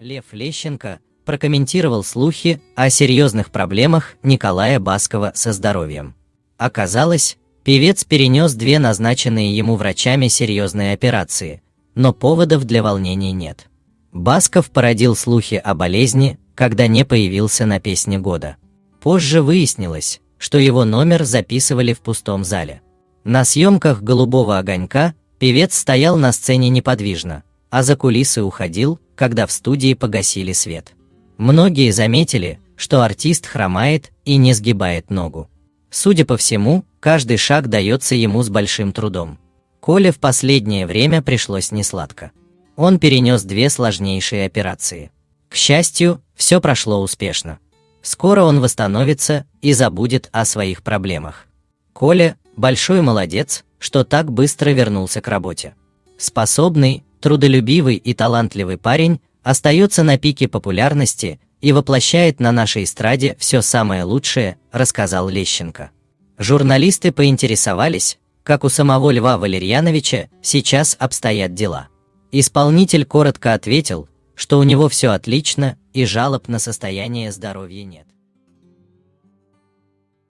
Лев Лещенко прокомментировал слухи о серьезных проблемах Николая Баскова со здоровьем. Оказалось, певец перенес две назначенные ему врачами серьезные операции, но поводов для волнений нет. Басков породил слухи о болезни, когда не появился на песне года. Позже выяснилось, что его номер записывали в пустом зале. На съемках «Голубого огонька» певец стоял на сцене неподвижно, а за кулисы уходил, когда в студии погасили свет. Многие заметили, что артист хромает и не сгибает ногу. Судя по всему, каждый шаг дается ему с большим трудом. Коле в последнее время пришлось несладко. Он перенес две сложнейшие операции. К счастью, все прошло успешно. Скоро он восстановится и забудет о своих проблемах. Коля – большой молодец, что так быстро вернулся к работе. Способный, трудолюбивый и талантливый парень остается на пике популярности и воплощает на нашей эстраде все самое лучшее, рассказал Лещенко. Журналисты поинтересовались, как у самого Льва Валерьяновича сейчас обстоят дела. Исполнитель коротко ответил, что у него все отлично и жалоб на состояние здоровья нет.